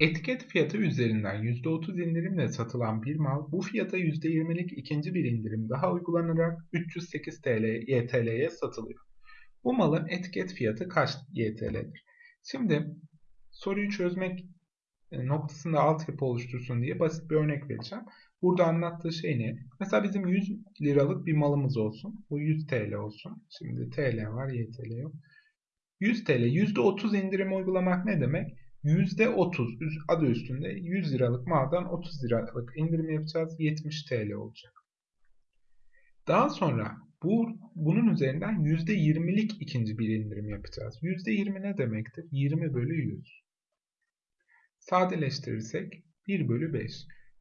Etiket fiyatı üzerinden %30 indirimle satılan bir mal bu fiyata %20'lik ikinci bir indirim daha uygulanarak 308 TL YTL'ye satılıyor. Bu malın etiket fiyatı kaç YTL'dir? Şimdi soruyu çözmek e, noktasında altyapı oluştursun diye basit bir örnek vereceğim. Burada anlattığı şey ne? Mesela bizim 100 liralık bir malımız olsun. Bu 100 TL olsun. Şimdi TL var, YTL yok. 100 TL, %30 indirim uygulamak ne demek? %30 adı üstünde 100 liralık maldan 30 liralık indirim yapacağız. 70 TL olacak. Daha sonra bu bunun üzerinden %20'lik ikinci bir indirim yapacağız. %20 ne demektir? 20 bölü 100. Sadeleştirirsek 1 bölü 5.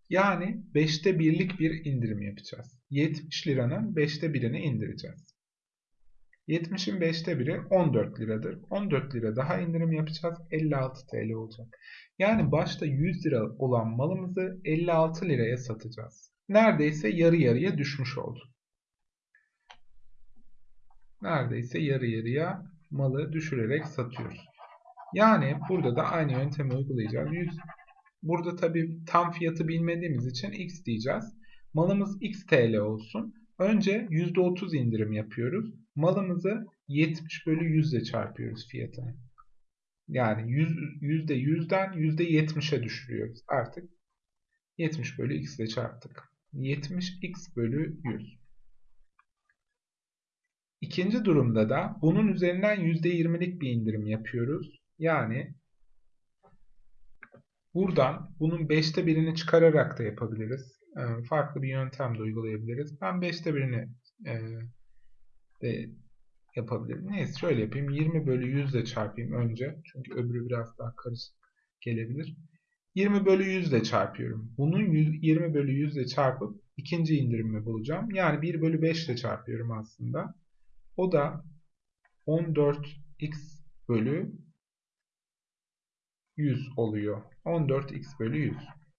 Yani 5'te birlik bir indirim yapacağız. 70 liranın 5'te birini indireceğiz. 70'in 5'te 1'i 14 liradır. 14 lira daha indirim yapacağız. 56 TL olacak. Yani başta 100 lira olan malımızı 56 liraya satacağız. Neredeyse yarı yarıya düşmüş oldu. Neredeyse yarı yarıya malı düşürerek satıyoruz. Yani burada da aynı yöntemi uygulayacağız. 100, burada tabi tam fiyatı bilmediğimiz için x diyeceğiz. Malımız x TL olsun. Önce %30 indirim yapıyoruz. Malımızı 70 bölü 100 ile çarpıyoruz fiyatını. Yani 100, %100'den %70'e düşürüyoruz. Artık 70 bölü x ile çarptık. 70x bölü 100. İkinci durumda da bunun üzerinden %20'lik bir indirim yapıyoruz. Yani buradan bunun 5'te birini çıkararak da yapabiliriz. Ee, farklı bir yöntem de uygulayabiliriz. Ben 5'te birini e, de yapabilirim. Neyse şöyle yapayım. 20 bölü 100 ile çarpayım önce. Çünkü öbürü biraz daha karışık gelebilir. 20 bölü 100 ile çarpıyorum. Bunun 20 bölü 100 ile çarpıp ikinci indirimi bulacağım. Yani 1 bölü 5 ile çarpıyorum aslında. O da 14x bölü 100 oluyor. 14x bölü 100.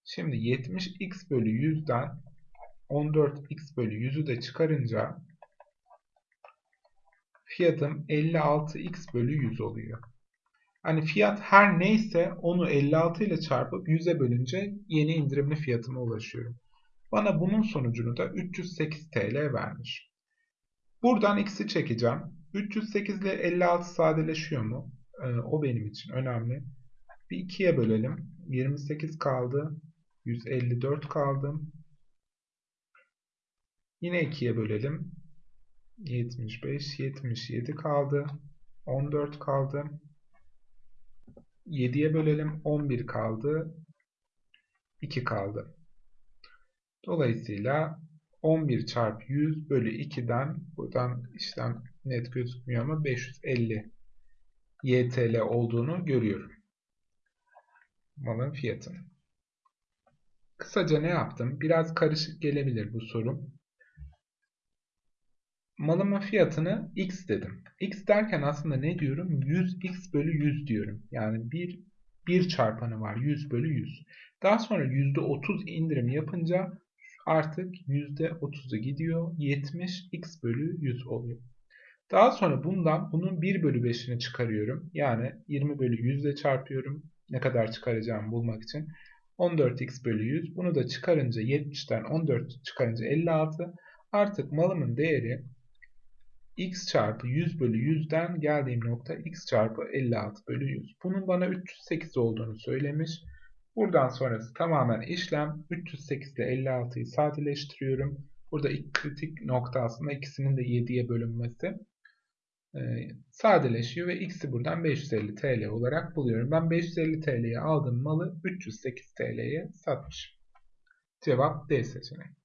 Şimdi 70x bölü 100'den 14x bölü 100'ü de çıkarınca fiyatım 56x bölü 100 oluyor. Hani fiyat her neyse onu 56 ile çarpıp 100'e bölünce yeni indirimli fiyatıma ulaşıyorum. Bana bunun sonucunu da 308 TL vermiş. Buradan x'i çekeceğim. 308 ile 56 sadeleşiyor mu? Ee, o benim için önemli. Bir 2'ye bölelim. 28 kaldı. 154 kaldı. Yine 2'ye bölelim. 75, 77 kaldı. 14 kaldı. 7'ye bölelim. 11 kaldı. 2 kaldı. Dolayısıyla 11 çarpı 100 bölü 2'den buradan işlem net gözükmüyor ama 550 YTL olduğunu görüyorum. Malın fiyatını. Kısaca ne yaptım? Biraz karışık gelebilir bu sorum. Malımın fiyatını x dedim. x derken aslında ne diyorum? 100x bölü 100 diyorum. Yani bir, bir çarpanı var 100 bölü 100. Daha sonra %30 indirim yapınca artık %30'u gidiyor. 70 x bölü 100 oluyor. Daha sonra bundan bunun 1 bölü 5'ini çıkarıyorum. Yani 20 bölü 100 ile çarpıyorum. Ne kadar çıkaracağımı bulmak için. 14x bölü 100. Bunu da çıkarınca 70'ten 14 çıkarınca 56. Artık malımın değeri x çarpı 100 bölü 100'den geldiğim nokta x çarpı 56 bölü 100. Bunun bana 308 olduğunu söylemiş. Buradan sonrası tamamen işlem. 308 ile 56'yı sadeleştiriyorum. Burada ilk kritik nokta aslında ikisinin de 7'ye bölünmesi. Ee, sadeleşiyor ve x'i buradan 550 TL olarak buluyorum. Ben 550 TL'ye aldığım malı 308 TL'ye satmışım. Cevap D seçeneği.